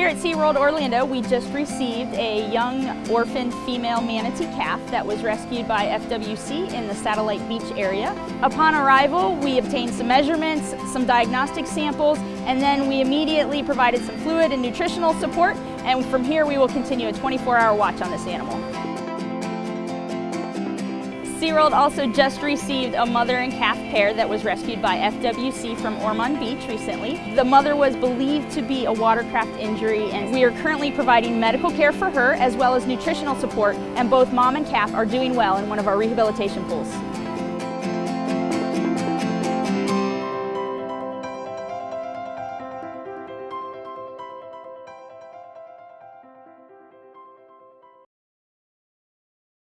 Here at SeaWorld Orlando, we just received a young orphan female manatee calf that was rescued by FWC in the Satellite Beach area. Upon arrival, we obtained some measurements, some diagnostic samples, and then we immediately provided some fluid and nutritional support, and from here we will continue a 24-hour watch on this animal. SeaWorld also just received a mother and calf pair that was rescued by FWC from Ormond Beach recently. The mother was believed to be a watercraft injury and we are currently providing medical care for her as well as nutritional support and both mom and calf are doing well in one of our rehabilitation pools.